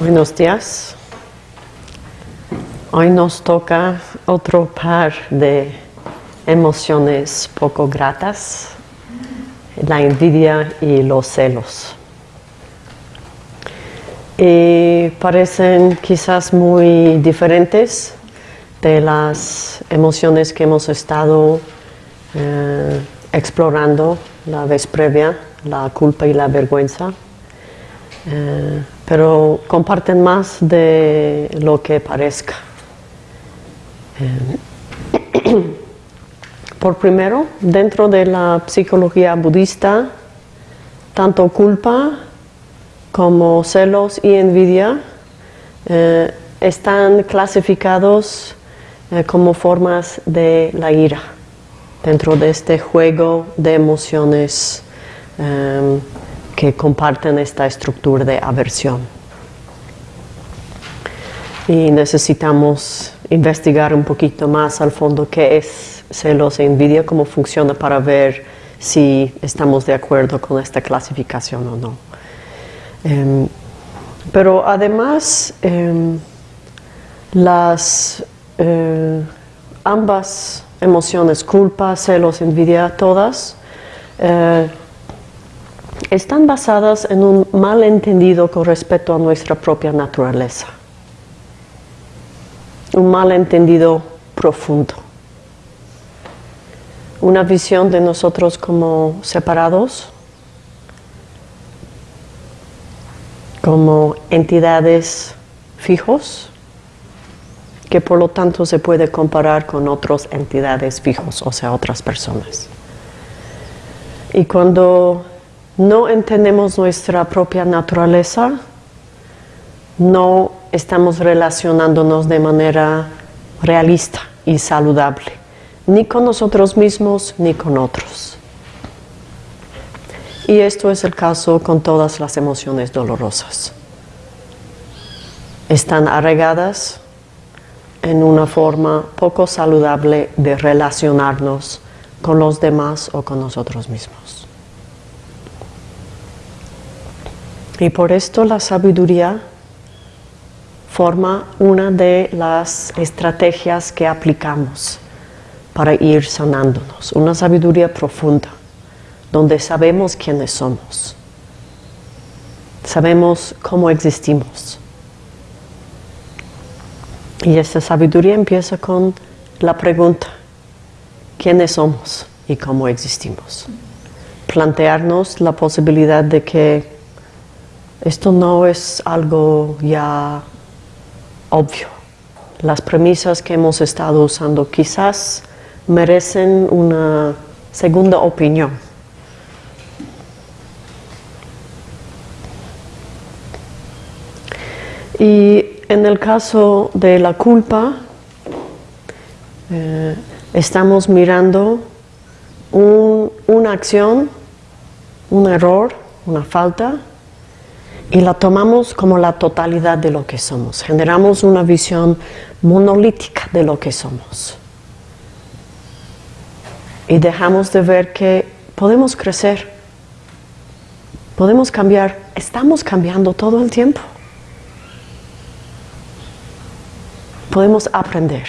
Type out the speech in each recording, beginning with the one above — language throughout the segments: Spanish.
Buenos días. Hoy nos toca otro par de emociones poco gratas, la envidia y los celos. Y parecen quizás muy diferentes de las emociones que hemos estado eh, explorando la vez previa, la culpa y la vergüenza. Eh, pero comparten más de lo que parezca. Eh, por primero, dentro de la psicología budista, tanto culpa como celos y envidia eh, están clasificados como formas de la ira dentro de este juego de emociones que comparten esta estructura de aversión. Y necesitamos investigar un poquito más al fondo qué es celos e envidia, cómo funciona para ver si estamos de acuerdo con esta clasificación o no. Em, pero además, em, las eh, ambas emociones, culpa, celos, envidia, todas, eh, están basadas en un malentendido con respecto a nuestra propia naturaleza. Un malentendido profundo. Una visión de nosotros como separados, como entidades fijos, que por lo tanto se puede comparar con otras entidades fijos, o sea, otras personas. Y cuando no entendemos nuestra propia naturaleza, no estamos relacionándonos de manera realista y saludable, ni con nosotros mismos ni con otros. Y esto es el caso con todas las emociones dolorosas. Están arraigadas en una forma poco saludable de relacionarnos con los demás o con nosotros mismos. Y por esto la sabiduría forma una de las estrategias que aplicamos para ir sanándonos. Una sabiduría profunda, donde sabemos quiénes somos. Sabemos cómo existimos. Y esta sabiduría empieza con la pregunta, ¿quiénes somos y cómo existimos? Plantearnos la posibilidad de que esto no es algo ya obvio. Las premisas que hemos estado usando quizás merecen una segunda opinión. Y en el caso de la culpa, eh, estamos mirando una acción, un error, una falta, y la tomamos como la totalidad de lo que somos. Generamos una visión monolítica de lo que somos. Y dejamos de ver que podemos crecer, podemos cambiar, estamos cambiando todo el tiempo. Podemos aprender.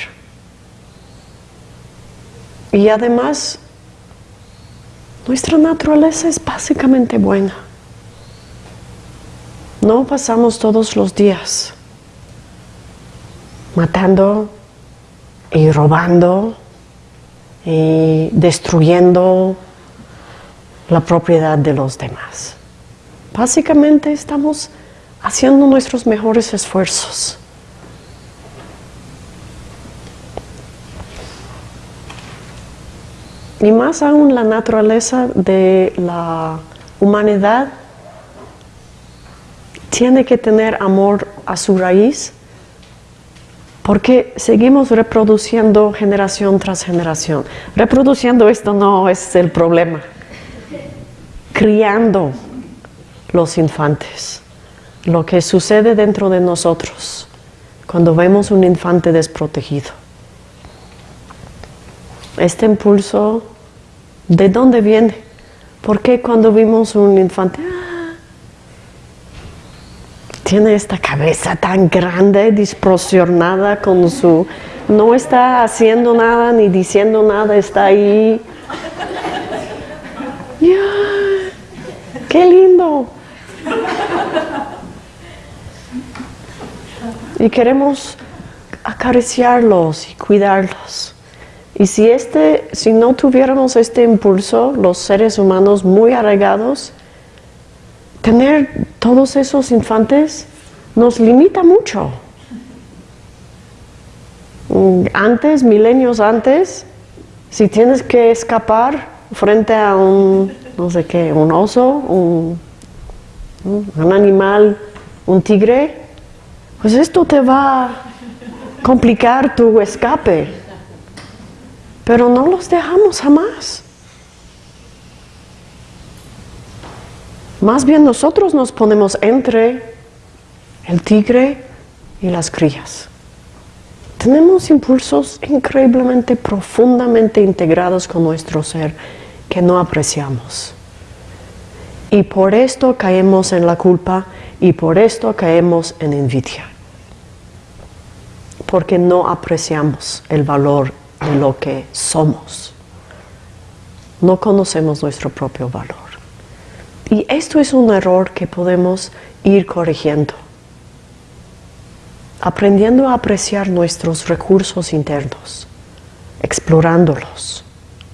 Y además, nuestra naturaleza es básicamente buena. No pasamos todos los días matando y robando y destruyendo la propiedad de los demás. Básicamente estamos haciendo nuestros mejores esfuerzos. Y más aún la naturaleza de la humanidad tiene que tener amor a su raíz porque seguimos reproduciendo generación tras generación. Reproduciendo esto no es el problema. Criando los infantes. Lo que sucede dentro de nosotros cuando vemos un infante desprotegido. Este impulso, ¿de dónde viene? ¿Por qué cuando vimos un infante, tiene esta cabeza tan grande, disproporcionada con su... No está haciendo nada ni diciendo nada, está ahí. ¡Qué lindo! Y queremos acariciarlos y cuidarlos. Y si, este, si no tuviéramos este impulso, los seres humanos muy arraigados, tener todos esos infantes nos limita mucho. Antes, milenios antes, si tienes que escapar frente a un, no sé qué, un oso, un, un animal, un tigre, pues esto te va a complicar tu escape. Pero no los dejamos jamás. Más bien nosotros nos ponemos entre el tigre y las crías. Tenemos impulsos increíblemente profundamente integrados con nuestro ser que no apreciamos. Y por esto caemos en la culpa y por esto caemos en envidia. Porque no apreciamos el valor de lo que somos. No conocemos nuestro propio valor. Y esto es un error que podemos ir corrigiendo, aprendiendo a apreciar nuestros recursos internos, explorándolos,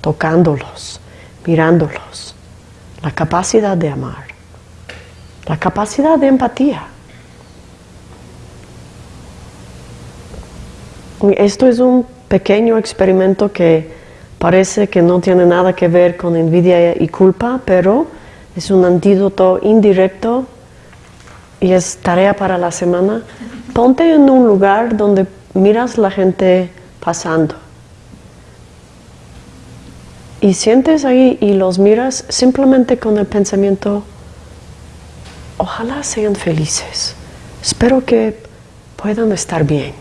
tocándolos, mirándolos, la capacidad de amar, la capacidad de empatía. Esto es un pequeño experimento que parece que no tiene nada que ver con envidia y culpa, pero es un antídoto indirecto y es tarea para la semana. Ponte en un lugar donde miras la gente pasando y sientes ahí y los miras simplemente con el pensamiento, ojalá sean felices, espero que puedan estar bien.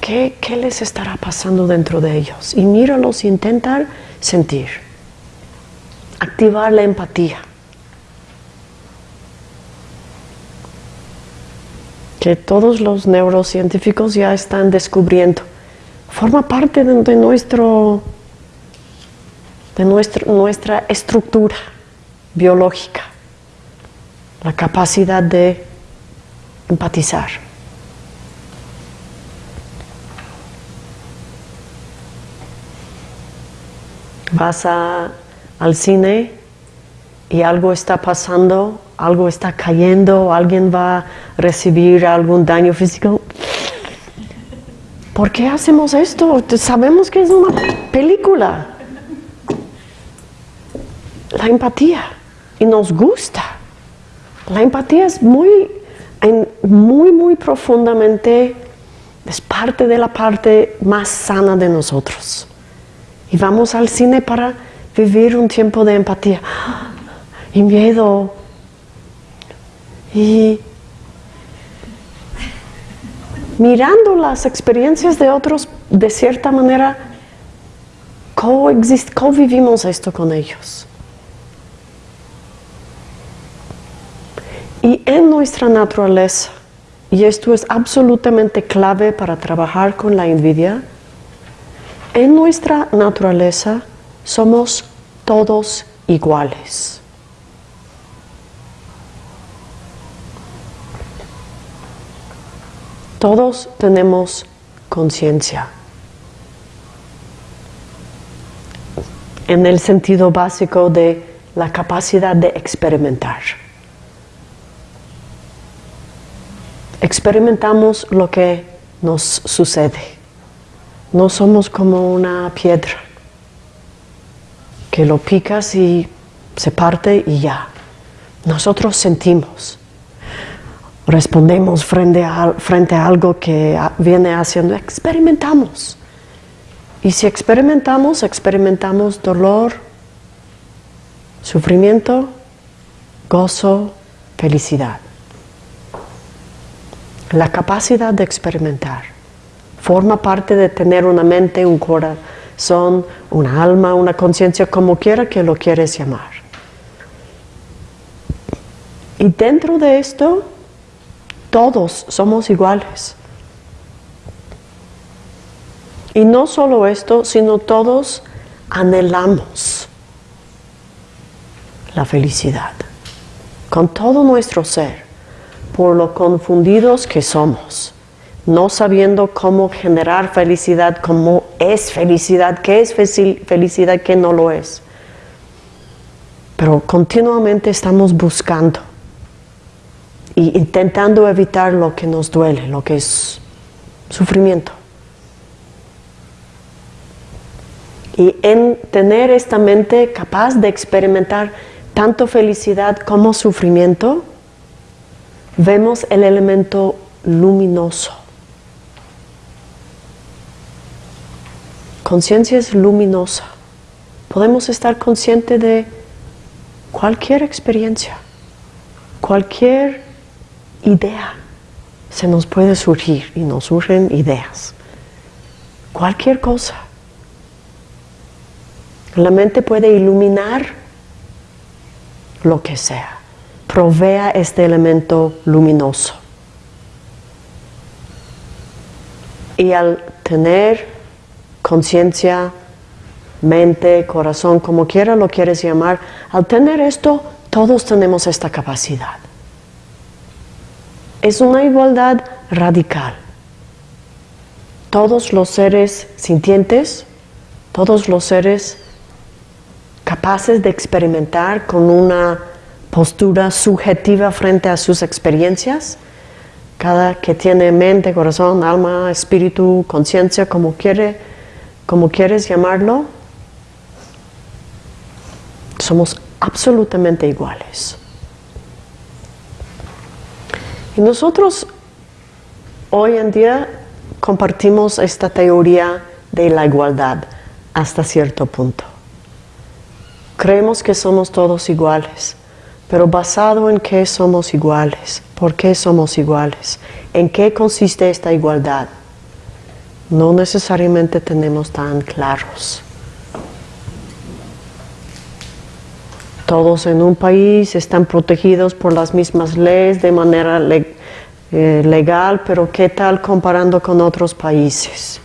¿Qué, qué les estará pasando dentro de ellos? Y míralos intentar sentir activar la empatía. Que todos los neurocientíficos ya están descubriendo. Forma parte de, nuestro, de nuestra estructura biológica. La capacidad de empatizar. Vas a al cine y algo está pasando, algo está cayendo, alguien va a recibir algún daño físico. ¿Por qué hacemos esto? Sabemos que es una película. La empatía. Y nos gusta. La empatía es muy, muy, muy profundamente, es parte de la parte más sana de nosotros. Y vamos al cine para vivir un tiempo de empatía y miedo. Y mirando las experiencias de otros de cierta manera coexist, convivimos esto con ellos. Y en nuestra naturaleza y esto es absolutamente clave para trabajar con la envidia en nuestra naturaleza somos todos iguales. Todos tenemos conciencia. En el sentido básico de la capacidad de experimentar. Experimentamos lo que nos sucede. No somos como una piedra que lo picas y se parte y ya. Nosotros sentimos, respondemos frente a, frente a algo que viene haciendo, experimentamos. Y si experimentamos, experimentamos dolor, sufrimiento, gozo, felicidad. La capacidad de experimentar forma parte de tener una mente, un corazón, son una alma, una conciencia, como quiera que lo quieres llamar. Y dentro de esto, todos somos iguales. Y no solo esto, sino todos anhelamos la felicidad con todo nuestro ser, por lo confundidos que somos, no sabiendo cómo generar felicidad, cómo es felicidad, qué es felicidad, qué no lo es. Pero continuamente estamos buscando y intentando evitar lo que nos duele, lo que es sufrimiento. Y en tener esta mente capaz de experimentar tanto felicidad como sufrimiento, vemos el elemento luminoso. Conciencia es luminosa. Podemos estar conscientes de cualquier experiencia, cualquier idea se nos puede surgir y nos surgen ideas. Cualquier cosa. La mente puede iluminar lo que sea. Provea este elemento luminoso. Y al tener conciencia, mente, corazón, como quiera lo quieres llamar, al tener esto, todos tenemos esta capacidad. Es una igualdad radical. Todos los seres sintientes, todos los seres capaces de experimentar con una postura subjetiva frente a sus experiencias. Cada que tiene mente, corazón, alma, espíritu, conciencia, como, quiere, como quieres llamarlo, somos absolutamente iguales. Y nosotros hoy en día compartimos esta teoría de la igualdad hasta cierto punto. Creemos que somos todos iguales, pero basado en qué somos iguales, por qué somos iguales, en qué consiste esta igualdad, no necesariamente tenemos tan claros. Todos en un país están protegidos por las mismas leyes de manera eh, legal, pero ¿qué tal comparando con otros países?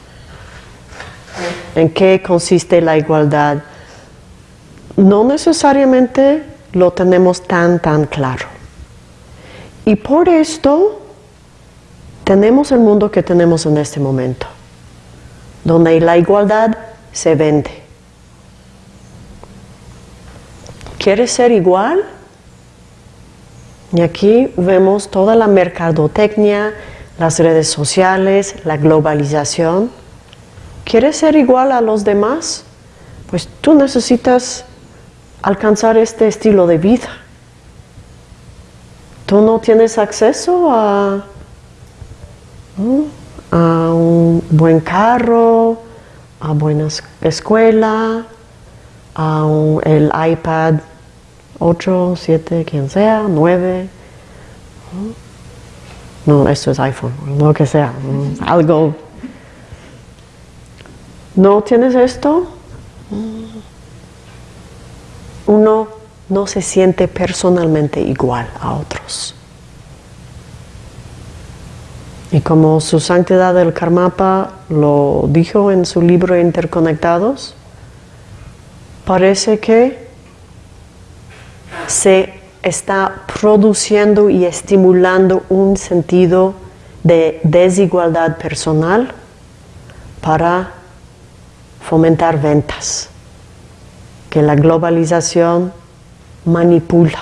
¿En qué consiste la igualdad? no necesariamente lo tenemos tan, tan claro. Y por esto tenemos el mundo que tenemos en este momento, donde la igualdad se vende. ¿Quieres ser igual? Y aquí vemos toda la mercadotecnia, las redes sociales, la globalización. ¿Quieres ser igual a los demás? Pues tú necesitas alcanzar este estilo de vida. Tú no tienes acceso a, a un buen carro, a buena escuela, a el iPad 8, 7, quien sea, 9. No, esto es iPhone, lo que sea, algo. ¿No tienes esto? uno no se siente personalmente igual a otros. Y como su santidad del Karmapa lo dijo en su libro Interconectados, parece que se está produciendo y estimulando un sentido de desigualdad personal para fomentar ventas que la globalización manipula,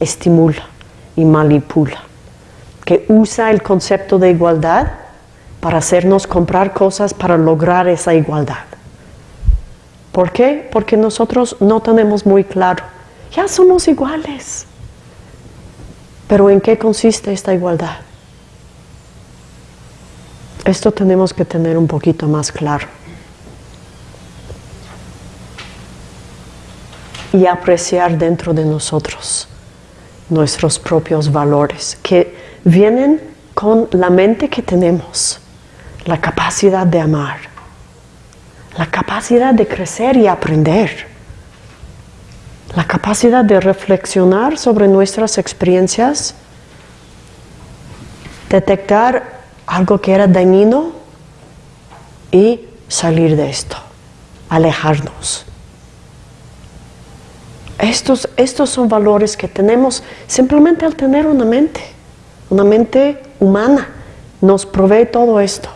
estimula y manipula, que usa el concepto de igualdad para hacernos comprar cosas para lograr esa igualdad. ¿Por qué? Porque nosotros no tenemos muy claro, ya somos iguales. Pero ¿en qué consiste esta igualdad? Esto tenemos que tener un poquito más claro. y apreciar dentro de nosotros nuestros propios valores que vienen con la mente que tenemos, la capacidad de amar, la capacidad de crecer y aprender, la capacidad de reflexionar sobre nuestras experiencias, detectar algo que era dañino y salir de esto, alejarnos. Estos, estos son valores que tenemos simplemente al tener una mente, una mente humana, nos provee todo esto.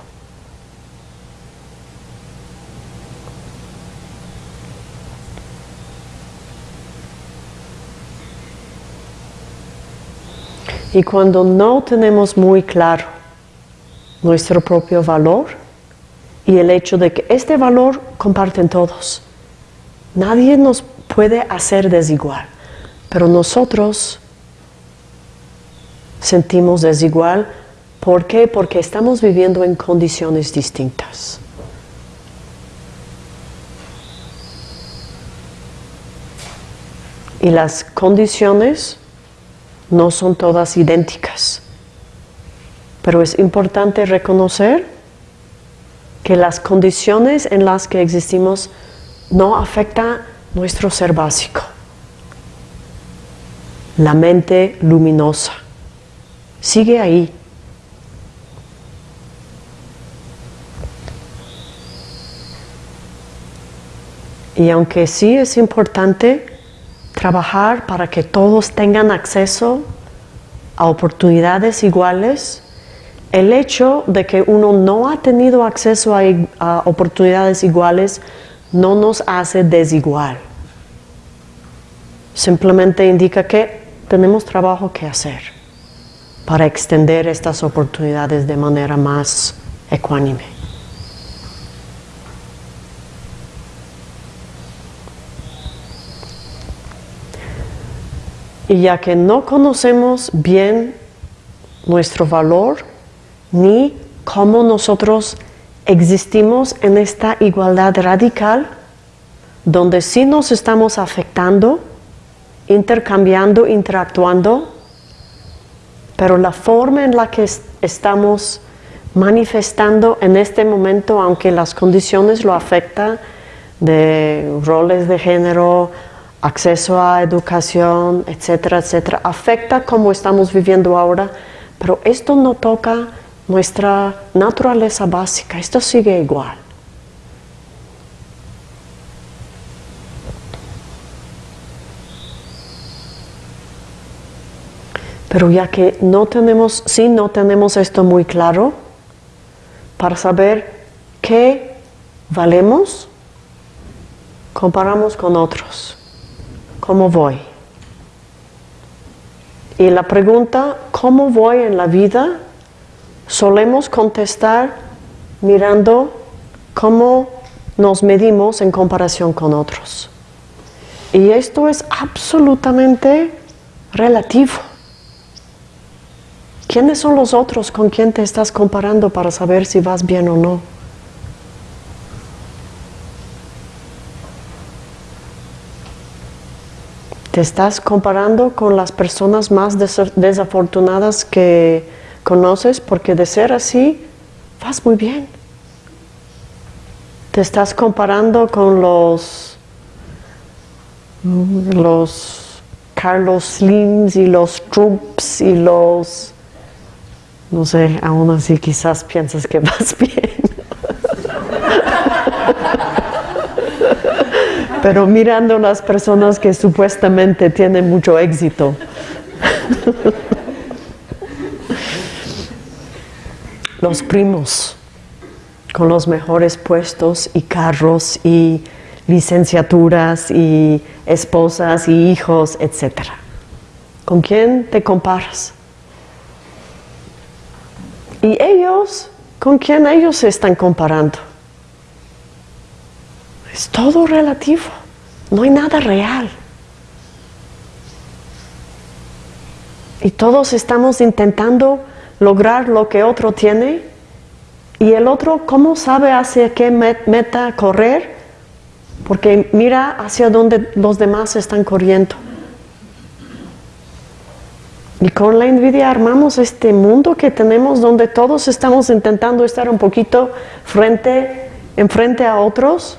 Y cuando no tenemos muy claro nuestro propio valor y el hecho de que este valor comparten todos, nadie nos puede hacer desigual, pero nosotros sentimos desigual. ¿Por qué? Porque estamos viviendo en condiciones distintas. Y las condiciones no son todas idénticas. Pero es importante reconocer que las condiciones en las que existimos no afectan nuestro ser básico. La mente luminosa sigue ahí. Y aunque sí es importante trabajar para que todos tengan acceso a oportunidades iguales, el hecho de que uno no ha tenido acceso a, oportunidades iguales no nos hace desigual. Simplemente indica que tenemos trabajo que hacer para extender estas oportunidades de manera más ecuánime. Y ya que no conocemos bien nuestro valor ni cómo nosotros existimos en esta igualdad radical, donde sí nos estamos afectando, intercambiando, interactuando, pero la forma en la que estamos manifestando en este momento, aunque las condiciones lo afectan, de roles de género, acceso a educación, etcétera, etcétera, afecta como estamos viviendo ahora, pero esto no toca nuestra naturaleza básica, esto sigue igual. Pero ya que no tenemos, sí no tenemos esto muy claro, para saber qué valemos, comparamos con otros. ¿Cómo voy? Y la pregunta, ¿cómo voy en la vida? Solemos contestar mirando cómo nos medimos en comparación con otros. Y esto es absolutamente relativo. ¿Quiénes son los otros con quien te estás comparando para saber si vas bien o no? te estás comparando con las personas más desafortunadas que conoces porque de ser así vas muy bien. Te estás comparando con los los Carlos Slims y los Trumps y los no sé, aún así quizás piensas que vas bien. pero mirando las personas que supuestamente tienen mucho éxito. los primos con los mejores puestos y carros y licenciaturas y esposas y hijos, etc. ¿Con quién te comparas? Y ellos, ¿con quién ellos se están comparando? Es todo relativo, no hay nada real. Y todos estamos intentando lograr lo que otro tiene y el otro, ¿cómo sabe hacia qué meta correr? Porque mira hacia dónde los demás están corriendo. Y con la envidia armamos este mundo que tenemos donde todos estamos intentando estar un poquito frente, enfrente a otros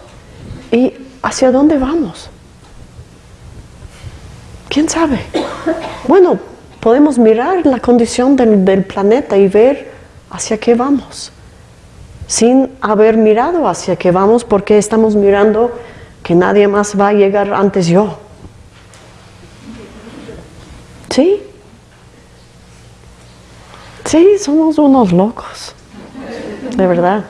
¿Y hacia dónde vamos? ¿Quién sabe? Bueno, podemos mirar la condición del, del planeta y ver hacia qué vamos, sin haber mirado hacia qué vamos porque estamos mirando que nadie más va a llegar antes yo. ¿Sí? Sí, somos unos locos, de verdad.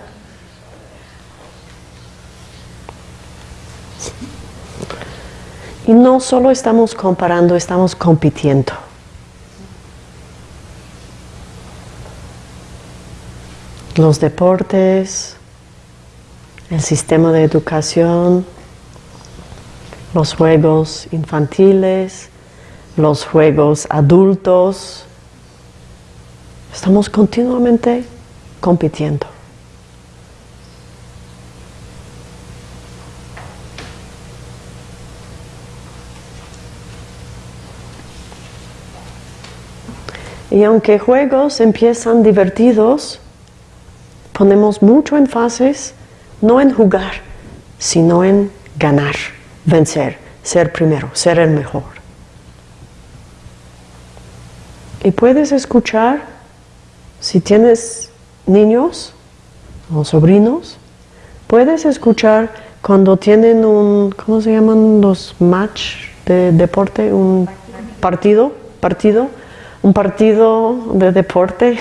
Y no solo estamos comparando, estamos compitiendo. Los deportes, el sistema de educación, los juegos infantiles, los juegos adultos, Estamos continuamente compitiendo. Y aunque juegos empiezan divertidos, ponemos mucho énfasis no en jugar, sino en ganar, vencer, ser primero, ser el mejor. Y puedes escuchar si tienes niños o sobrinos, puedes escuchar cuando tienen un, ¿cómo se llaman los match de deporte? Un partido, partido, un partido de deporte.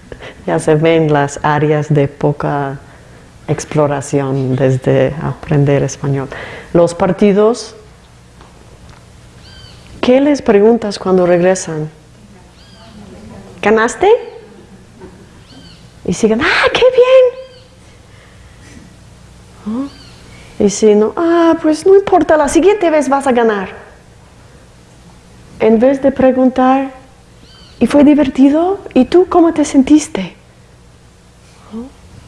ya se ven las áreas de poca exploración desde aprender español. Los partidos, ¿qué les preguntas cuando regresan? ¿Ganaste? Y sigan, ¡ah, qué bien! Y si no, ah, pues no importa, la siguiente vez vas a ganar. En vez de preguntar, ¿y fue divertido? ¿Y tú cómo te sentiste?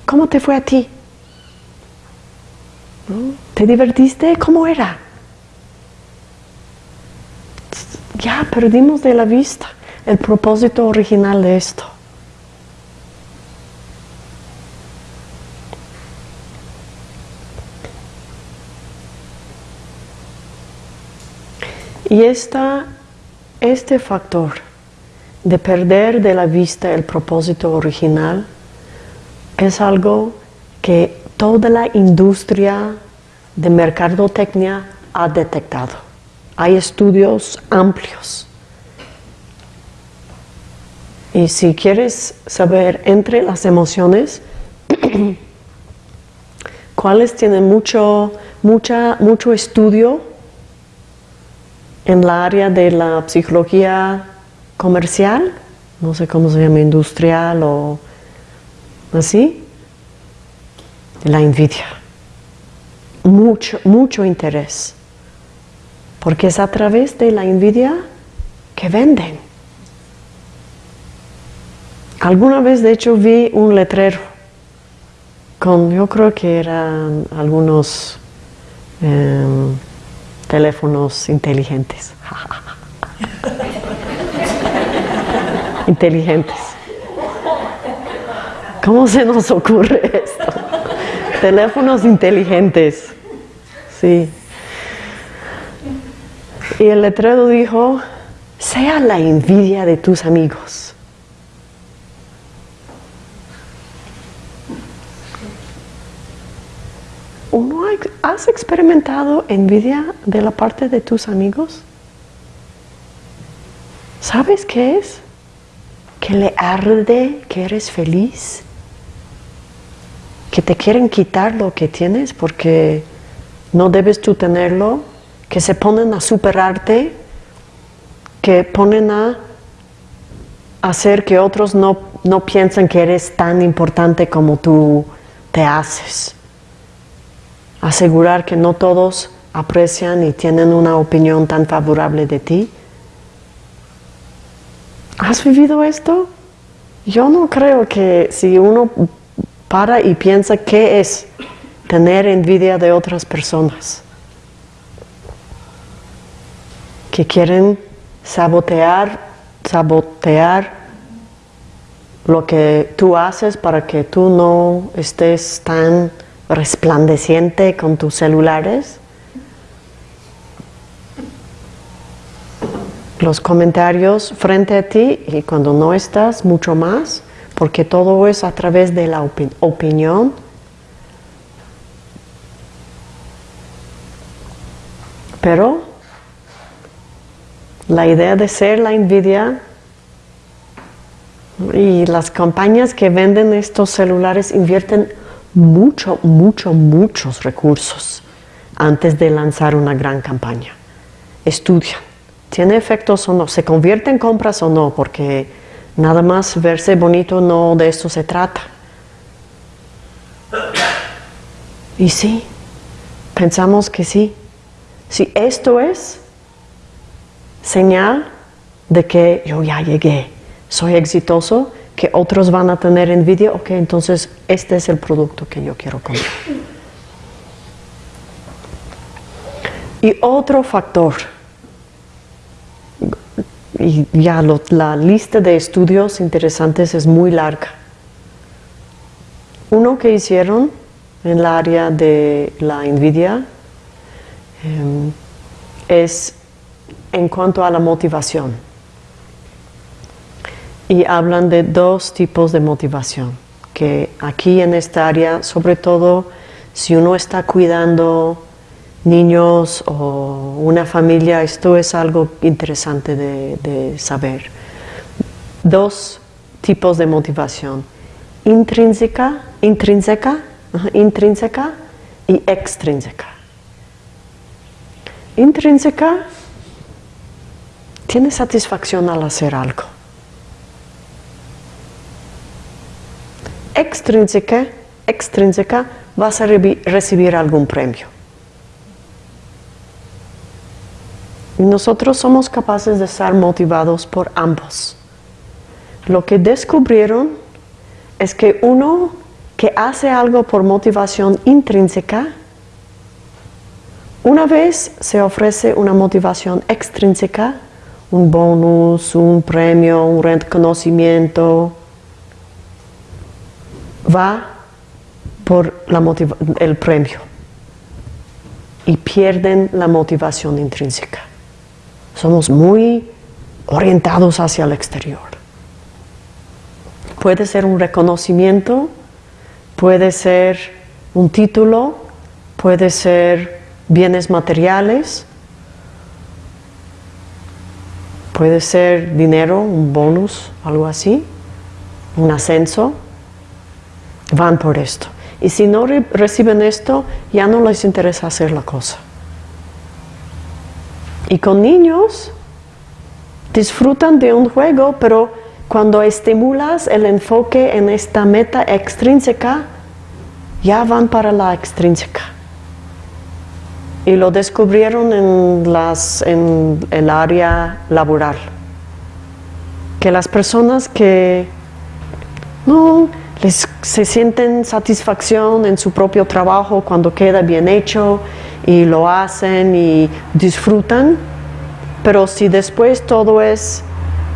¿Cómo te fue a ti? ¿Te divertiste? ¿Cómo era? Ya perdimos de la vista el propósito original de esto. Y este factor de perder de la vista el propósito original es algo que toda la industria de mercadotecnia ha detectado. Hay estudios amplios. Y si quieres saber entre las emociones, cuáles tienen mucho, mucho estudio en la área de la psicología comercial, no sé cómo se llama, industrial o así, la envidia. Mucho, mucho interés. Porque es a través de la envidia que venden. Alguna vez, de hecho, vi un letrero con, yo creo que eran algunos... Em, teléfonos inteligentes. inteligentes. ¿Cómo se nos ocurre esto? teléfonos inteligentes. Sí. Y el letrero dijo, sea la envidia de tus amigos. Has experimentado envidia de la parte de tus amigos? ¿Sabes qué es? Que le arde que eres feliz, que te quieren quitar lo que tienes porque no debes tú tenerlo, que se ponen a superarte, que ponen a hacer que otros no, no piensen que eres tan importante como tú te haces asegurar que no todos aprecian y tienen una opinión tan favorable de ti? ¿Has vivido esto? Yo no creo que si uno para y piensa qué es tener envidia de otras personas, que quieren sabotear, sabotear lo que tú haces para que tú no estés tan resplandeciente con tus celulares. los comentarios frente a ti y cuando no estás, mucho más, porque todo es a través de la opinión. Pero la idea de ser la envidia y las campañas que venden estos celulares invierten mucho, mucho, muchos recursos antes de lanzar una gran campaña. Estudian, ¿tiene efectos o no? ¿Se convierte en compras o no? Porque nada más verse bonito no de esto se trata. Y sí, pensamos que sí. Si esto es señal de que yo ya llegué, soy exitoso, que otros van a tener envidia, ok, entonces este es el producto que yo quiero comprar. Y otro factor, y ya la lista de estudios interesantes es muy larga. Uno que hicieron en el área de la envidia em, es en cuanto a la motivación. Y hablan de dos tipos de motivación, que aquí en esta área, sobre todo si uno está cuidando niños o una familia, esto es algo interesante de, saber. Dos tipos de motivación, intrínseca, intrínseca, intrínseca y extrínseca. Intrínseca tiene satisfacción al hacer algo. Extrínseca, extrínseca vas a recibir algún premio. Nosotros somos capaces de estar motivados por ambos. Lo que descubrieron es que uno que hace algo por motivación intrínseca, una vez se ofrece una motivación extrínseca, un bonus, un premio, un reconocimiento, va por el premio y pierden la motivación intrínseca. Somos muy orientados hacia el exterior. Puede ser un reconocimiento, puede ser un título, puede ser bienes materiales, Puede ser dinero, un bonus, algo así, un ascenso. Van por esto. Y si no reciben esto, ya no les interesa hacer la cosa. Y con niños, disfrutan de un juego, pero cuando estimulas el enfoque en esta meta extrínseca, ya van para la extrínseca y lo descubrieron en, las, en el área laboral. Que las personas que no se sienten satisfacción en su propio trabajo cuando queda bien hecho y lo hacen y disfrutan, pero si después todo es,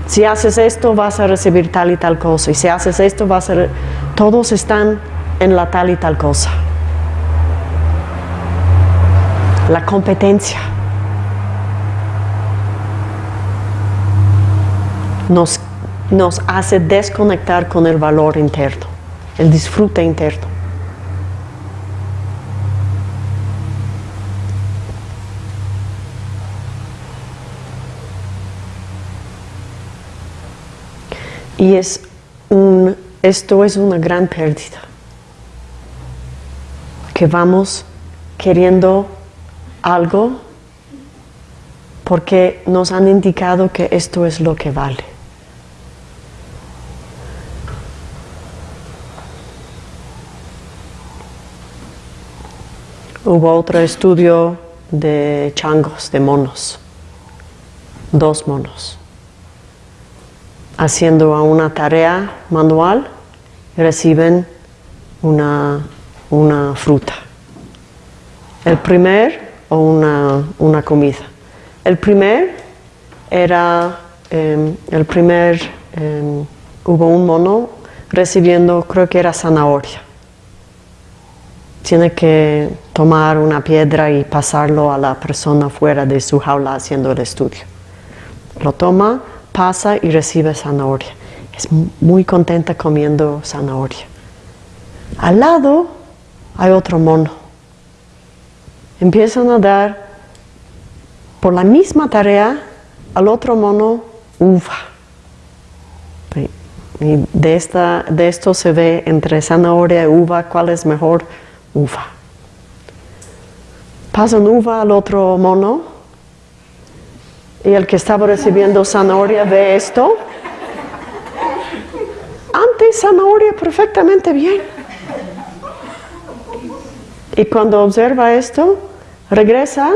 si haces esto vas a recibir tal y tal cosa, y si haces esto vas a... Todos están en la tal y tal cosa. La competencia. Nos, nos hace desconectar con el valor interno, el disfrute interno. Y es un, esto es una gran pérdida, que vamos queriendo algo porque nos han indicado que esto es lo que vale. Hubo otro estudio de changos, de monos, dos monos, haciendo una tarea manual, reciben una, una fruta. El primer o una, comida. El primer era, em, el primer, em, hubo un mono recibiendo, creo que era zanahoria. Tiene que tomar una piedra y pasarlo a la persona fuera de su jaula haciendo el estudio. Lo toma, pasa y recibe zanahoria. Es muy contenta comiendo zanahoria. Al lado hay otro mono. Empiezan a dar por la misma tarea al otro mono uva. Y de, esta, de esto se ve entre zanahoria y uva, ¿cuál es mejor? Uva. Pasan uva al otro mono y el que estaba recibiendo zanahoria ve esto. Antes zanahoria perfectamente bien. Y cuando observa esto, regresa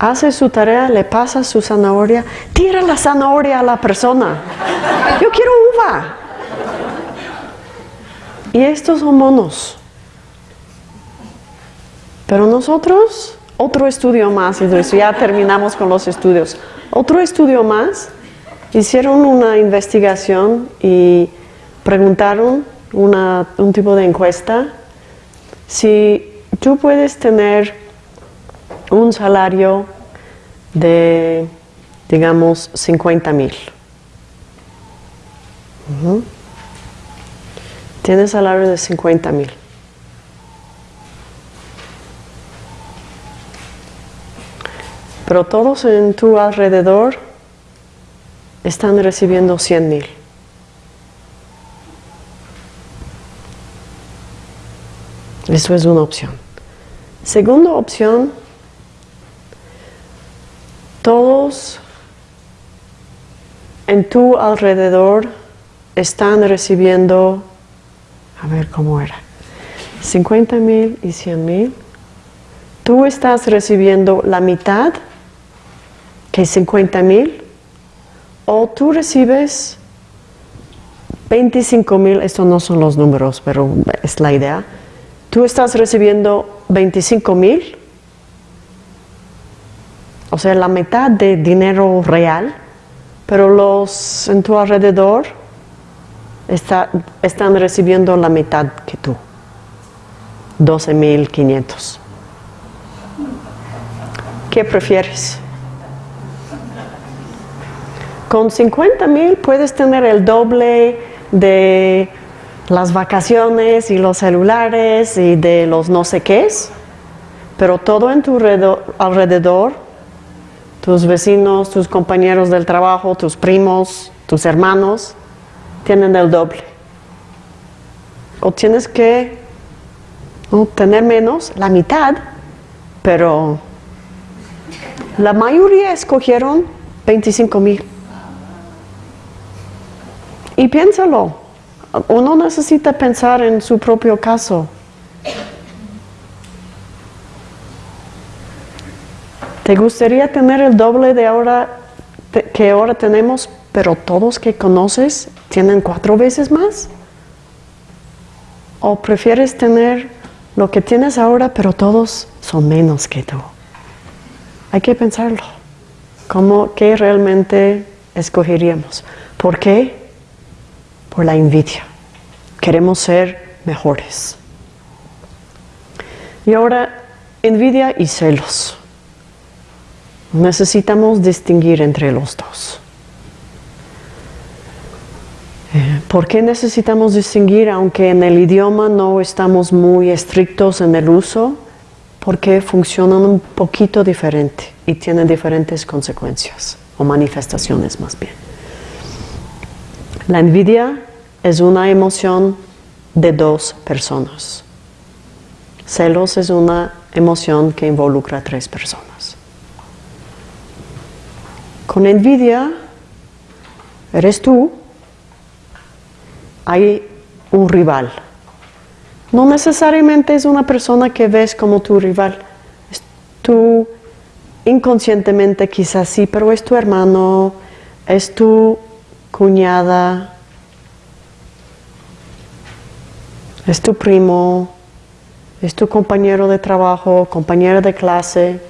hace su tarea, le pasa su zanahoria, tira la zanahoria a la persona. Yo quiero uva. Y estos son monos. Pero nosotros, otro estudio más, y ya terminamos con los estudios. Otro estudio más, hicieron una investigación y preguntaron un tipo de encuesta si tú puedes tener un salario de, digamos, 50 mil. Tienes salario de 50 mil. Pero todos en tu alrededor están recibiendo 100 mil. Eso es una opción. Segunda opción, todos en tu alrededor están recibiendo, a ver cómo era, 50 mil y 100 mil. Tú estás recibiendo la mitad, que es 50 mil, o tú recibes 25 mil, estos no son los números, pero es la idea. Tú estás recibiendo 25 mil o sea, la mitad de dinero real, pero los en tu alrededor están recibiendo la mitad que tú, 12.500. ¿Qué prefieres? Con 50 mil puedes tener el doble de las vacaciones y los celulares y de los no sé qué, pero todo en tu alrededor tus vecinos, tus compañeros del trabajo, tus primos, tus hermanos, tienen el doble. O tienes que tener menos, la mitad, pero la mayoría escogieron 25 mil. Y piénsalo, uno necesita pensar en su propio caso. ¿Te gustaría tener el doble de ahora que ahora tenemos, pero todos que conoces tienen cuatro veces más? ¿O prefieres tener lo que tienes ahora, pero todos son menos que tú? Hay que pensarlo. ¿Cómo, ¿Qué realmente escogeríamos? ¿Por qué? Por la envidia. Queremos ser mejores. Y ahora, envidia y celos. Necesitamos distinguir entre los dos. Eh, ¿Por qué necesitamos distinguir aunque en el idioma no estamos muy estrictos en el uso? Porque funcionan un poquito diferente y tienen diferentes consecuencias o manifestaciones más bien. La envidia es una emoción de dos personas. Celos es una emoción que involucra a tres personas. Con envidia, eres tú, hay un rival. No necesariamente es una persona que ves como tu rival. tú inconscientemente quizás sí, pero es tu hermano, es tu cuñada, es tu primo, es tu compañero de trabajo, compañera de clase,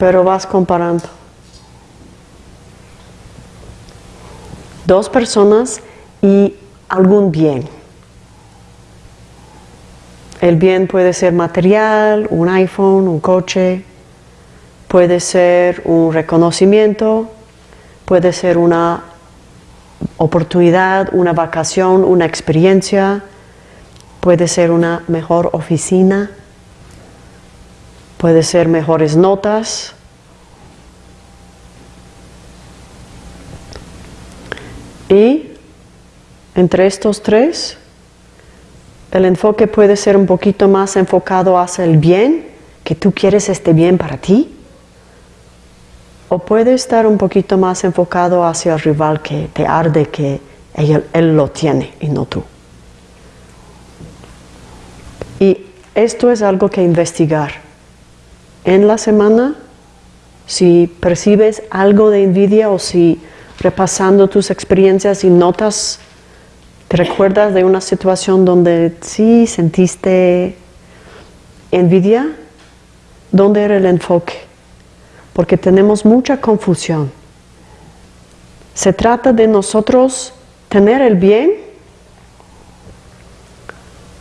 pero vas comparando. Dos personas y algún bien. El bien puede ser material, un iPhone, un coche, puede ser un reconocimiento, puede ser una oportunidad, una vacación, una experiencia, puede ser una mejor oficina, puede ser mejores notas. Y entre estos tres, el enfoque puede ser un poquito más enfocado hacia el bien, que tú quieres este bien para ti. O puede estar un poquito más enfocado hacia el rival que te arde que él, él lo tiene y no tú. Y esto es algo que investigar. En la semana, si percibes algo de envidia o si repasando tus experiencias y notas ¿Te recuerdas de una situación donde sí sentiste envidia? ¿Dónde era el enfoque? Porque tenemos mucha confusión. Se trata de nosotros tener el bien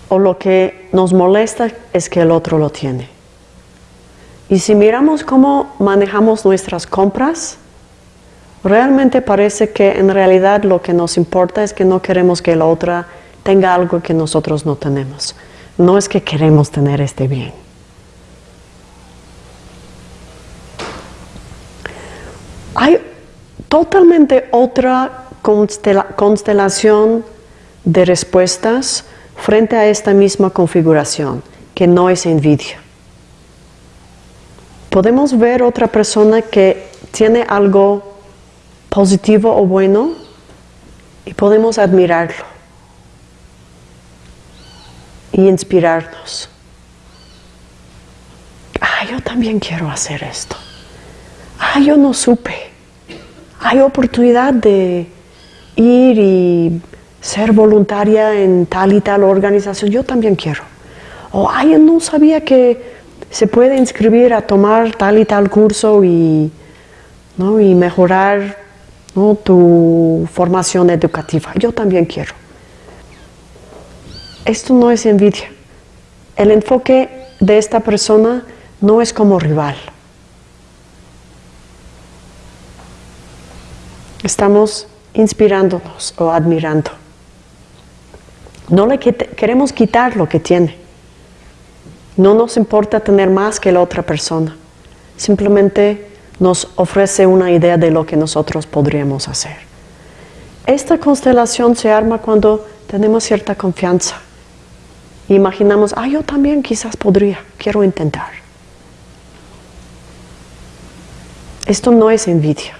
o lo que nos molesta es que el otro lo tiene. Y si miramos cómo manejamos nuestras compras, Realmente parece que en realidad lo que nos importa es que no queremos que la otra tenga algo que nosotros no tenemos. No es que queremos tener este bien. Hay totalmente otra constelación de respuestas frente a esta misma configuración, que no es envidia. Podemos ver otra persona que tiene algo positivo o bueno y podemos admirarlo y inspirarnos. Ah, yo también quiero hacer esto. Ah, yo no supe. Hay oportunidad de ir y ser voluntaria en tal y tal organización. Yo también quiero. O, ay, yo no sabía que se puede inscribir a tomar tal y tal curso y, ¿no? y mejorar tu formación educativa. Yo también quiero. Esto no es envidia. El enfoque de esta persona no es como rival. Estamos inspirándonos o admirando. No le queremos quitar lo que tiene. No nos importa tener más que la otra persona. Simplemente nos ofrece una idea de lo que nosotros podríamos hacer. Esta constelación se arma cuando tenemos cierta confianza. Imaginamos, ah, yo también quizás podría, quiero intentar. Esto no es envidia.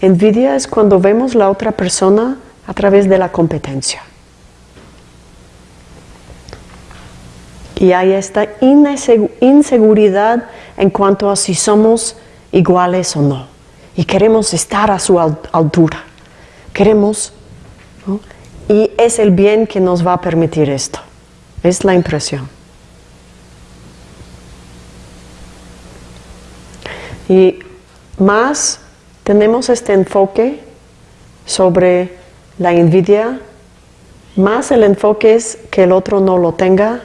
Envidia es cuando vemos la otra persona a través de la competencia. Y hay esta inseguridad en cuanto a si somos iguales o no. Y queremos estar a su altura. Queremos, y es el bien que nos va a permitir esto. Es la impresión. Y más tenemos este enfoque sobre la envidia, más el enfoque es que el otro no lo tenga,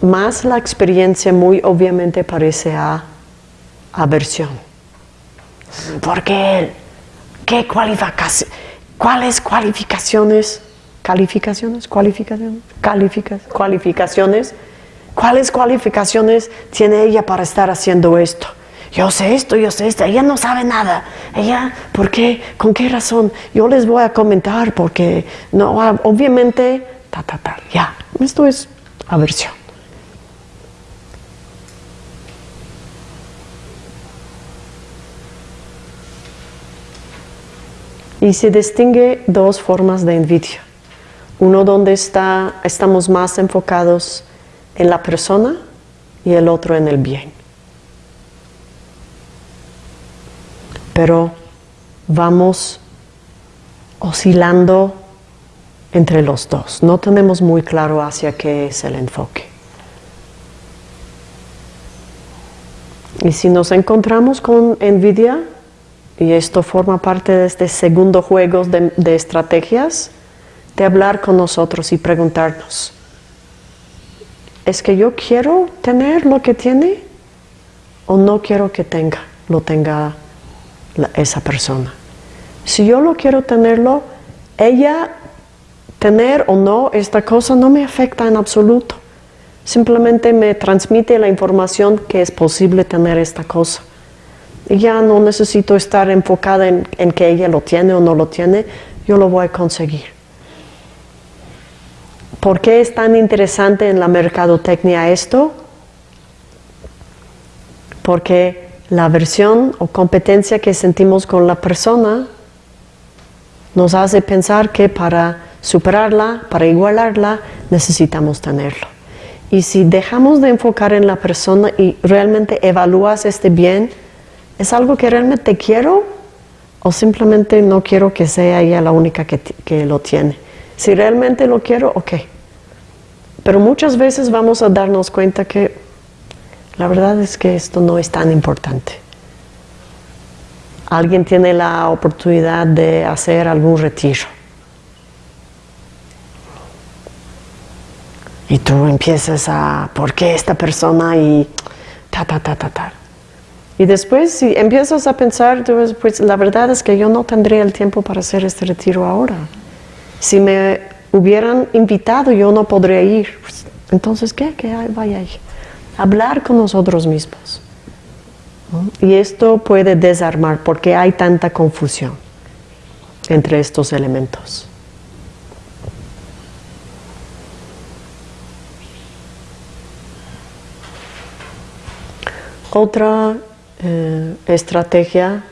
más la experiencia muy obviamente parece a aversión. Porque ¿qué cualificaciones? ¿Cuáles cualificaciones? ¿Calificaciones? ¿Cualificaciones? ¿Cualificaciones? ¿Cuáles cualificaciones tiene ella para estar haciendo esto? Yo sé esto, yo sé esto. Ella no sabe nada. Ella, ¿por qué? ¿Con qué razón? Yo les voy a comentar porque, no, obviamente, ta, ta, ta. Ya, esto es aversión. Y se distingue dos formas de envidia. Uno donde está, estamos más enfocados en la persona y el otro en el bien. Pero vamos oscilando entre los dos. No tenemos muy claro hacia qué es el enfoque. Y si nos encontramos con envidia, y esto forma parte de este segundo juego de, estrategias, de hablar con nosotros y preguntarnos, es que yo quiero tener lo que tiene o no quiero que tenga, lo tenga esa persona. Si yo lo quiero tenerlo, ella tener o no esta cosa no me afecta en absoluto. Simplemente me transmite la información que es posible tener esta cosa. Ya no necesito estar enfocada en, en que ella lo tiene o no lo tiene, yo lo voy a conseguir. ¿Por qué es tan interesante en la mercadotecnia esto? Porque la versión o competencia que sentimos con la persona nos hace pensar que para superarla, para igualarla, necesitamos tenerlo. Y si dejamos de enfocar en la persona y realmente evalúas este bien, ¿es algo que realmente quiero o simplemente no quiero que sea ella la única que, que lo tiene? Si realmente lo quiero, ok. Pero muchas veces vamos a darnos cuenta que la verdad es que esto no es tan importante. Alguien tiene la oportunidad de hacer algún retiro Y tú empiezas a, ¿por qué esta persona? Y ta, ta, ta, ta, ta. Y después, si empiezas a pensar, pues la verdad es que yo no tendría el tiempo para hacer este retiro ahora. Si me hubieran invitado, yo no podría ir. Pues, entonces, ¿qué? Que vaya ahí. Hablar con nosotros mismos. Y esto puede desarmar porque hay tanta confusión entre estos elementos. Otra eh, estrategia,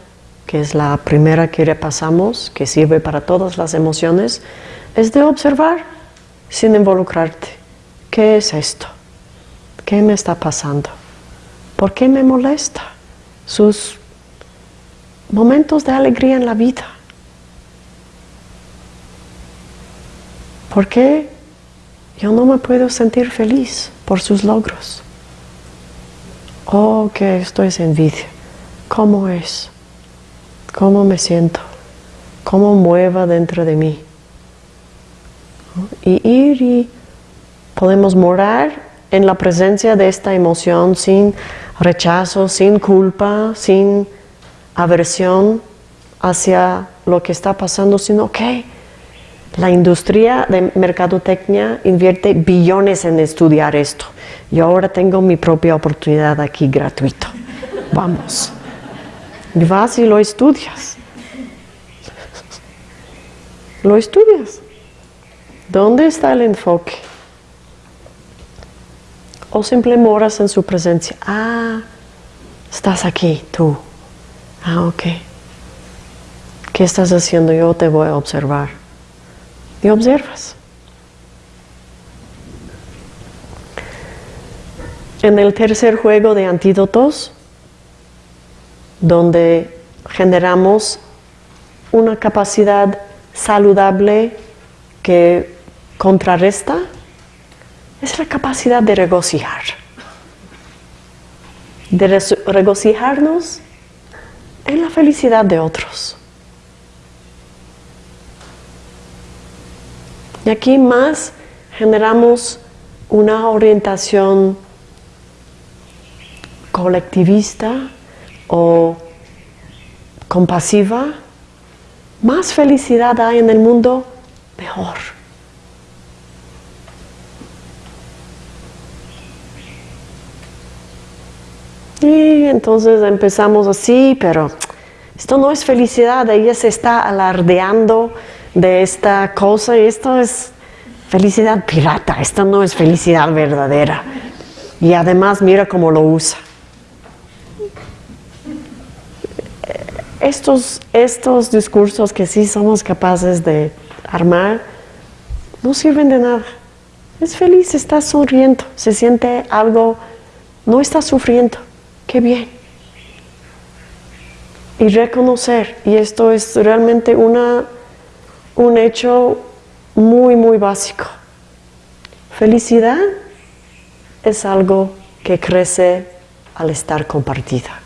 que es la primera que repasamos, que sirve para todas las emociones, es de observar sin involucrarte. ¿Qué es esto? ¿Qué me está pasando? ¿Por qué me molesta? Sus momentos de alegría en la vida. ¿Por qué yo no me puedo sentir feliz por sus logros? Oh, que esto es envidia. ¿Cómo es? ¿Cómo me siento? ¿Cómo mueva dentro de mí? Y ir y podemos morar en la presencia de esta emoción sin rechazo, sin culpa, sin aversión hacia lo que está pasando, sino que la industria de mercadotecnia invierte billones en estudiar esto. Yo ahora tengo mi propia oportunidad aquí gratuito. Vamos. Y vas y lo estudias. Lo estudias. ¿Dónde está el enfoque? O simplemente moras en su presencia. Ah, estás aquí, tú. Ah, ok. ¿Qué estás haciendo? Yo te voy a observar. Y observas. En el tercer juego de antídotos, donde generamos una capacidad saludable que contrarresta, es la capacidad de regocijar. De regocijarnos en la felicidad de otros. Y aquí más generamos una orientación colectivista o compasiva, más felicidad hay en el mundo, mejor. Y entonces empezamos así, pero esto no es felicidad, ella se está alardeando de esta cosa y esto es felicidad pirata, esto no es felicidad verdadera. Y además mira cómo lo usa. estos, estos discursos que sí somos capaces de armar no sirven de nada. Es feliz, está sonriendo, se siente algo, no está sufriendo. Qué bien. Y reconocer, y esto es realmente una, un hecho muy, muy básico. Felicidad es algo que crece al estar compartida.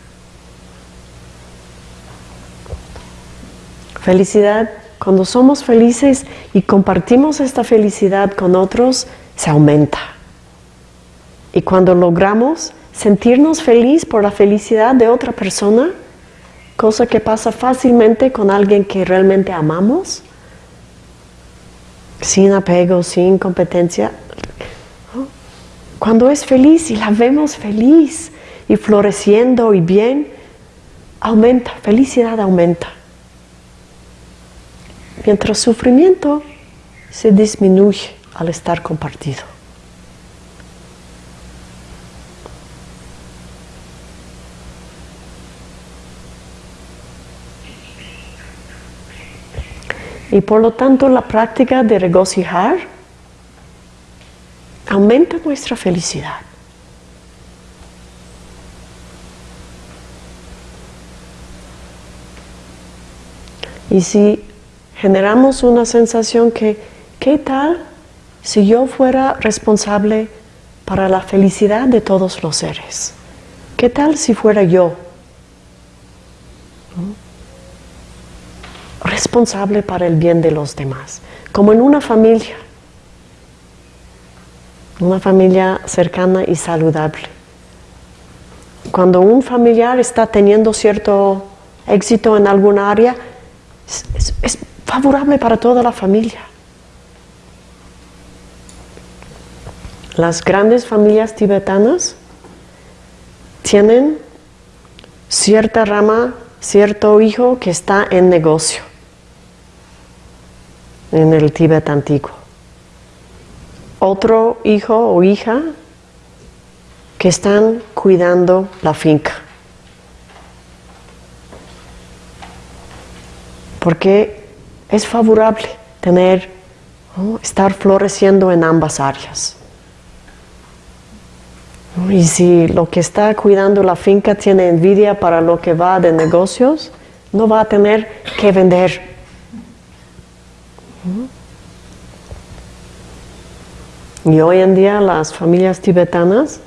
Felicidad, cuando somos felices y compartimos esta felicidad con otros, se aumenta. Y cuando logramos sentirnos feliz por la felicidad de otra persona, cosa que pasa fácilmente con alguien que realmente amamos, sin apego, sin competencia, cuando es feliz y la vemos feliz y floreciendo y bien, aumenta, felicidad aumenta. Mientras sufrimiento se disminuye al estar compartido. Y por lo tanto la práctica de regocijar aumenta nuestra felicidad. Y si generamos una sensación que, ¿qué tal si yo fuera responsable para la felicidad de todos los seres? ¿Qué tal si fuera yo responsable para el bien de los demás? Como en una familia, una familia cercana y saludable. Cuando un familiar está teniendo cierto éxito en alguna área, es, favorable para toda la familia. Las grandes familias tibetanas tienen cierta rama, cierto hijo que está en negocio en el Tíbet antiguo. Otro hijo o hija que están cuidando la finca. porque es favorable tener, estar floreciendo en ambas áreas. Y si lo que está cuidando la finca tiene envidia para lo que va de negocios, no va a tener que vender. Y hoy en día las familias tibetanas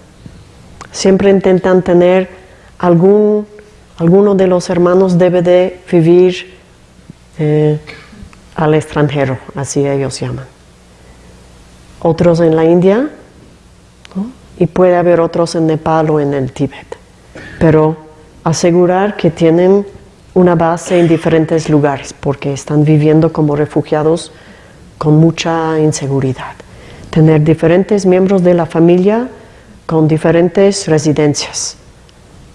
siempre intentan tener algún, alguno de los hermanos debe de vivir eh, al extranjero, así ellos llaman. Otros en la India y puede haber otros en Nepal o en el Tíbet. Pero asegurar que tienen una base en diferentes lugares porque están viviendo como refugiados con mucha inseguridad. Tener diferentes miembros de la familia con diferentes residencias.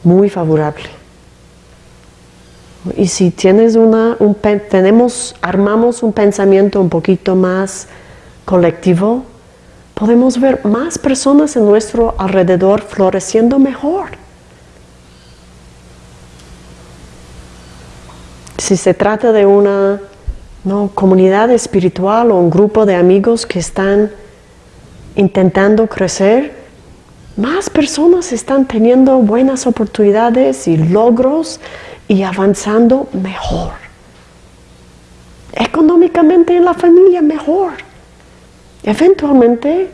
Muy favorable. Y si tienes una, un, tenemos, armamos un pensamiento un poquito más colectivo, podemos ver más personas en nuestro alrededor floreciendo mejor. Si se trata de una comunidad espiritual o un grupo de amigos que están intentando crecer, más personas están teniendo buenas oportunidades y logros y avanzando mejor. Económicamente en la familia mejor. Eventualmente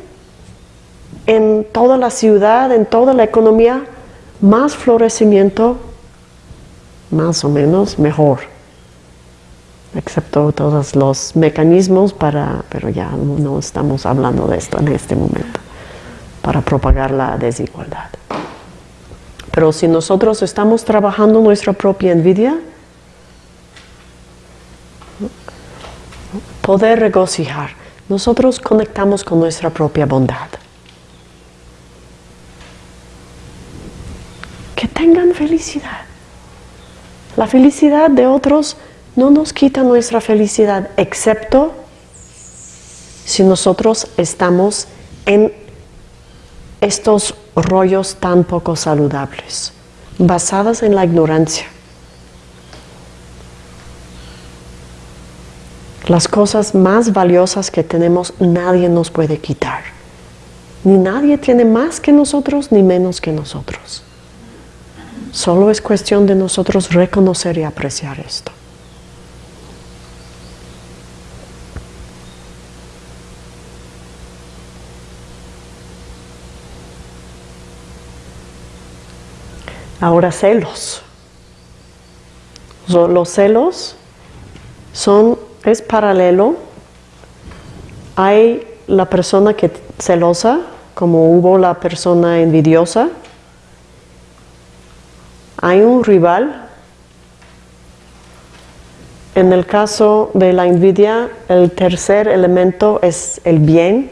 en toda la ciudad, en toda la economía, más florecimiento, más o menos mejor. Excepto todos los mecanismos para, pero ya no estamos hablando de esto en este momento, para propagar la desigualdad. Pero si nosotros estamos trabajando nuestra propia envidia, poder regocijar, nosotros conectamos con nuestra propia bondad. Que tengan felicidad. La felicidad de otros no nos quita nuestra felicidad, excepto si nosotros estamos en estos rollos tan poco saludables, basadas en la ignorancia. Las cosas más valiosas que tenemos nadie nos puede quitar. Ni nadie tiene más que nosotros ni menos que nosotros. Solo es cuestión de nosotros reconocer y apreciar esto. Ahora celos. Los celos son, es paralelo. Hay la persona que celosa como hubo la persona envidiosa, hay un rival. En el caso de la envidia, el tercer elemento es el bien.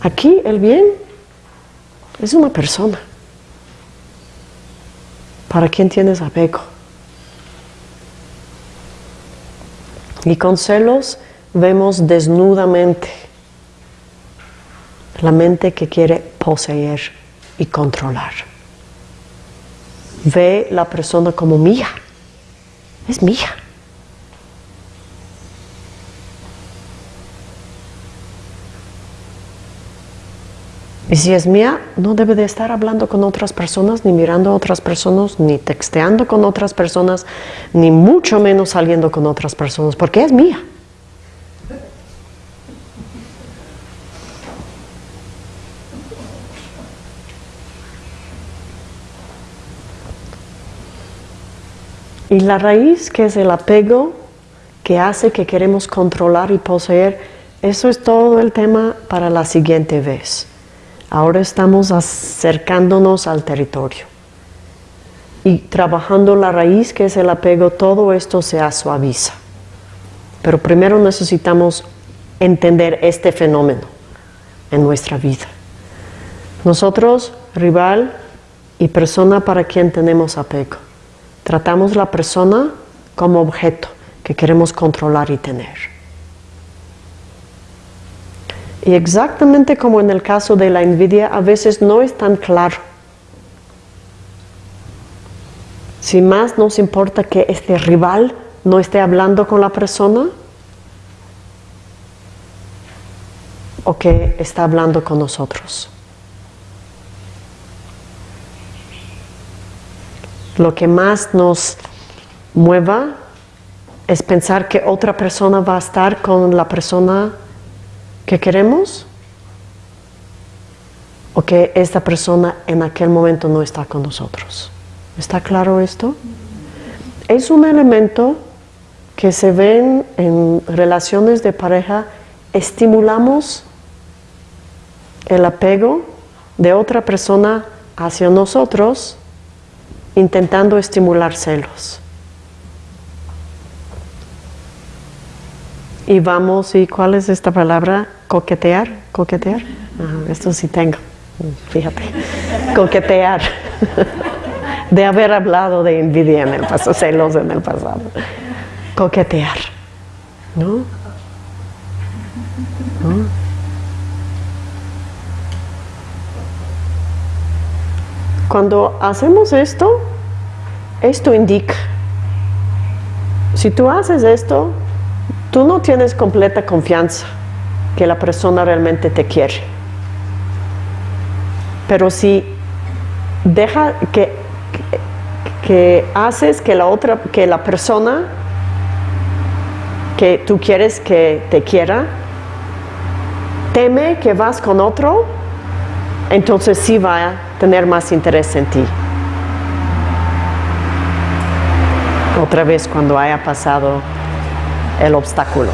Aquí el bien es una persona. ¿Para quién tienes apego? Y con celos vemos desnudamente la mente que quiere poseer y controlar. Ve la persona como mía, es mía. Y si es mía, no debe de estar hablando con otras personas, ni mirando a otras personas, ni texteando con otras personas, ni mucho menos saliendo con otras personas, porque es mía. Y la raíz, que es el apego, que hace que queremos controlar y poseer, eso es todo el tema para la siguiente vez. Ahora estamos acercándonos al territorio. Y trabajando la raíz, que es el apego, todo esto se suaviza. Pero primero necesitamos entender este fenómeno en nuestra vida. Nosotros, rival y persona para quien tenemos apego. Tratamos la persona como objeto que queremos controlar y tener. Y exactamente como en el caso de la envidia, a veces no es tan claro. Si más nos importa que este rival no esté hablando con la persona o que está hablando con nosotros. Lo que más nos mueva es pensar que otra persona va a estar con la persona que queremos o que esta persona en aquel momento no está con nosotros. ¿Está claro esto? Es un elemento que se ven en relaciones de pareja, estimulamos el apego de otra persona hacia nosotros intentando estimular celos. Y vamos, ¿y cuál es esta palabra? Coquetear, coquetear. esto sí tengo, fíjate. Coquetear. De haber hablado de envidia en el pasado, celos en el pasado. Coquetear. ¿No? ¿No? Cuando hacemos esto, esto indica, si tú haces esto, tú no tienes completa confianza que la persona realmente te quiere. Pero si deja que, que, haces que la otra, que la persona que tú quieres que te quiera, teme que vas con otro, entonces sí va a tener más interés en ti. Otra vez cuando haya pasado el obstáculo.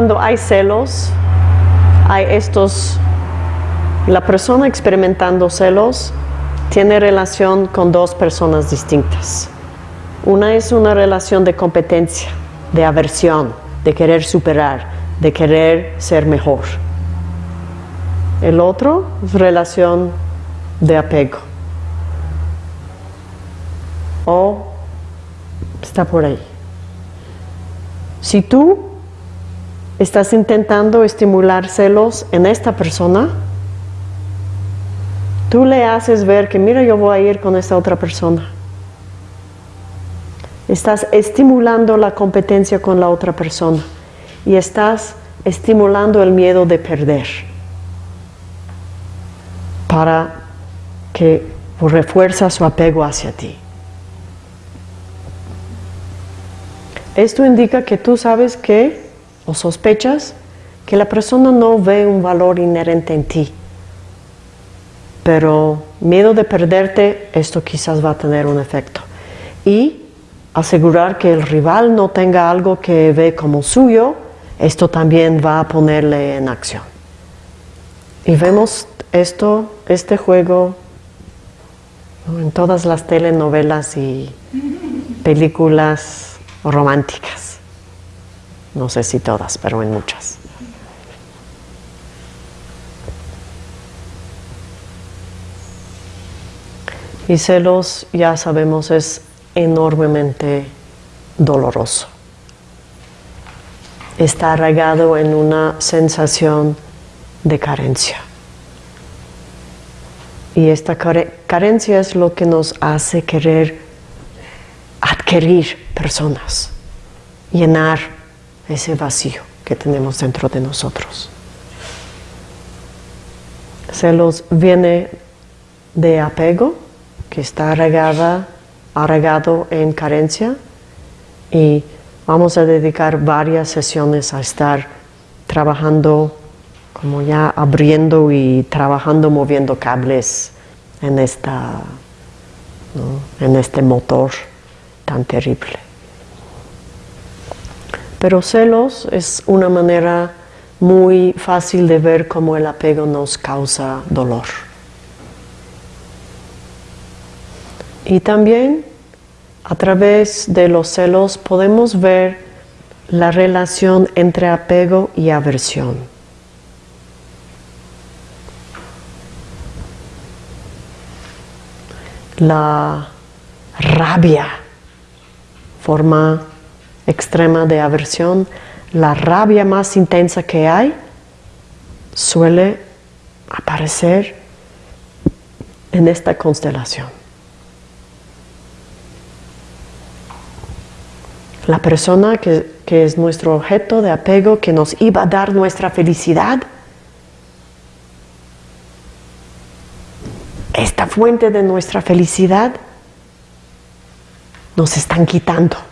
Cuando hay celos, hay estos, la persona experimentando celos tiene relación con dos personas distintas. Una es una relación de competencia, de aversión, de querer superar, de querer ser mejor. El otro es relación de apego. O está por ahí. Si tú estás intentando estimular celos en esta persona, tú le haces ver que mira yo voy a ir con esta otra persona. Estás estimulando la competencia con la otra persona y estás estimulando el miedo de perder para que refuerza su apego hacia ti. Esto indica que tú sabes que, o sospechas, que la persona no ve un valor inherente en ti. pero miedo de perderte, esto quizás va a tener un efecto. Y asegurar que el rival no tenga algo que ve como suyo, esto también va a ponerle en acción. Y vemos esto, este juego, en todas las telenovelas y películas románticas. No sé si todas, pero en muchas. Y celos, ya sabemos, es enormemente doloroso. Está arraigado en una sensación de carencia. Y esta carencia es lo que nos hace querer adquirir personas, llenar ese vacío que tenemos dentro de nosotros. Celos viene de apego, que está arraigada, arraigado en carencia, y vamos a dedicar varias sesiones a estar trabajando como ya abriendo y trabajando, moviendo cables en, esta, en este motor tan terrible. Pero celos es una manera muy fácil de ver cómo el apego nos causa dolor. Y también a través de los celos podemos ver la relación entre apego y aversión. la rabia, forma extrema de aversión, la rabia más intensa que hay suele aparecer en esta constelación. La persona que, que, es nuestro objeto de apego, que nos iba a dar nuestra felicidad, esta fuente de nuestra felicidad, nos están quitando.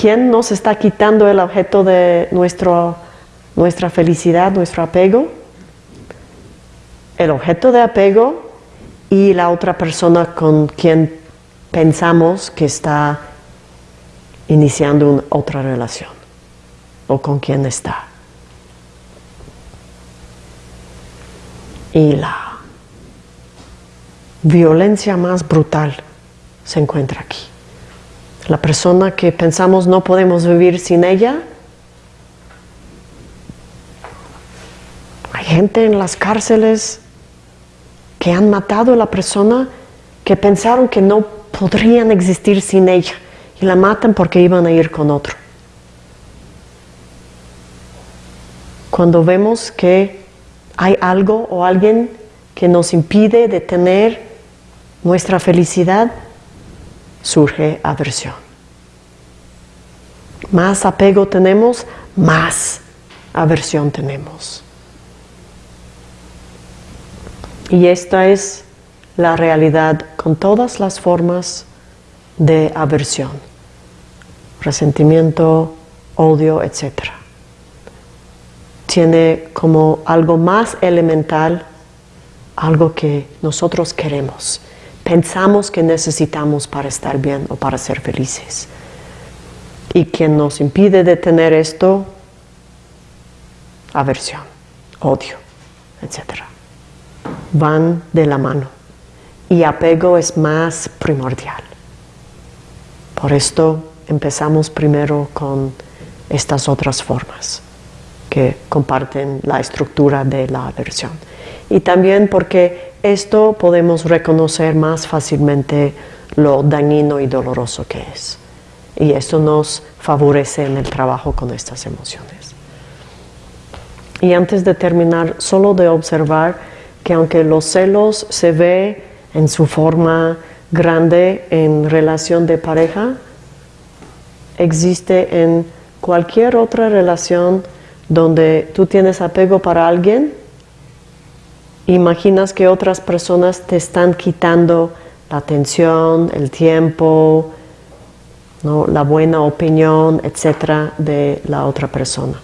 ¿Quién nos está quitando el objeto de nuestro, nuestra felicidad, nuestro apego? El objeto de apego y la otra persona con quien pensamos que está iniciando otra relación o con quien está. Y la violencia más brutal se encuentra aquí. La persona que pensamos no podemos vivir sin ella. Hay gente en las cárceles que han matado a la persona que pensaron que no podrían existir sin ella y la matan porque iban a ir con otro. Cuando vemos que hay algo o alguien que nos impide de tener nuestra felicidad, surge aversión. Más apego tenemos, más aversión tenemos. Y esta es la realidad con todas las formas de aversión, resentimiento, odio, etc. Tiene como algo más elemental algo que nosotros queremos pensamos que necesitamos para estar bien o para ser felices. Y quien nos impide de tener esto, aversión, odio, etc. Van de la mano. Y apego es más primordial. Por esto empezamos primero con estas otras formas que comparten la estructura de la aversión. Y también porque esto podemos reconocer más fácilmente lo dañino y doloroso que es. Y esto nos favorece en el trabajo con estas emociones. Y antes de terminar, solo de observar que aunque los celos se ve en su forma grande en relación de pareja, existe en cualquier otra relación donde tú tienes apego para alguien, imaginas que otras personas te están quitando la atención, el tiempo, la buena opinión, etcétera, de la otra persona.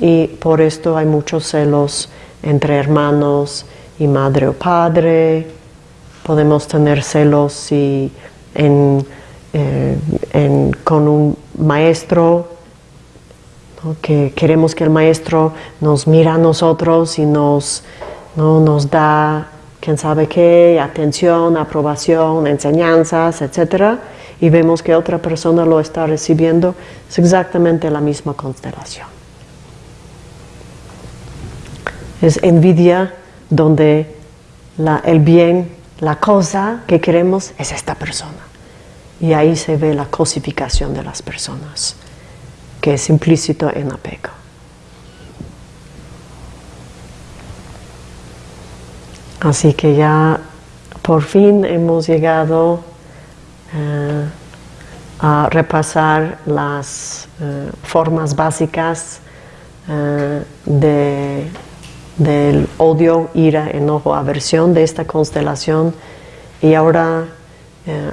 Y por esto hay muchos celos entre hermanos y madre o padre, podemos tener celos y en, eh, con un maestro, que queremos que el maestro nos mira a nosotros y nos, ¿no? nos da quién sabe qué, atención, aprobación, enseñanzas, etc. Y vemos que otra persona lo está recibiendo, es exactamente la misma constelación. Es envidia donde el bien, la cosa que queremos es esta persona. Y ahí se ve la cosificación de las personas, que es implícito en apego. Así que ya por fin hemos llegado eh, a repasar las eh, formas básicas eh, del odio, ira, enojo, aversión de esta constelación. Y ahora,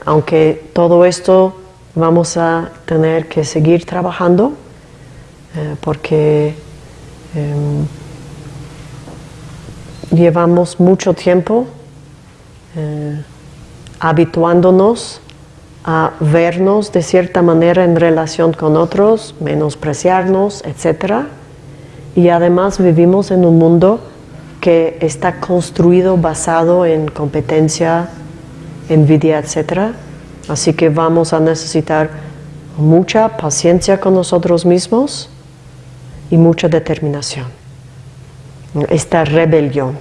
aunque todo esto vamos a tener que seguir trabajando porque em, llevamos mucho tiempo eh, habituándonos a vernos de cierta manera en relación con otros, menospreciarnos, etc. Y además vivimos en un mundo que está construido basado en competencia, envidia, etc. Así que vamos a necesitar mucha paciencia con nosotros mismos y mucha determinación esta rebelión.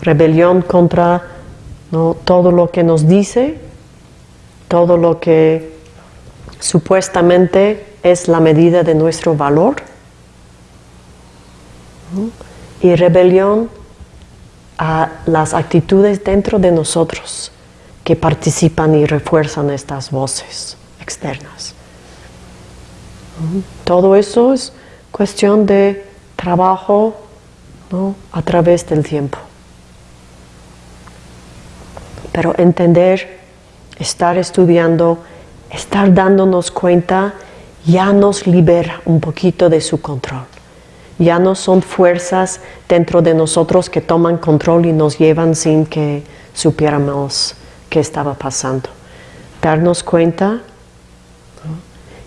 Rebelión contra todo lo que nos dice, todo lo que supuestamente es la medida de nuestro valor. Y rebelión a las actitudes dentro de nosotros que participan y refuerzan estas voces externas. Todo eso es cuestión de trabajo a través del tiempo. Pero entender, estar estudiando, estar dándonos cuenta, ya nos libera un poquito de su control. Ya no son fuerzas dentro de nosotros que toman control y nos llevan sin que supiéramos qué estaba pasando. Darnos cuenta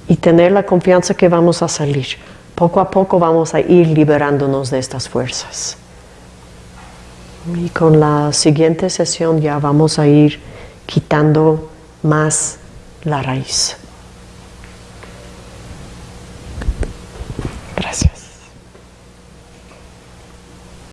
y tener la confianza que vamos a salir poco a poco vamos a ir liberándonos de estas fuerzas. Y con la siguiente sesión ya vamos a ir quitando más la raíz.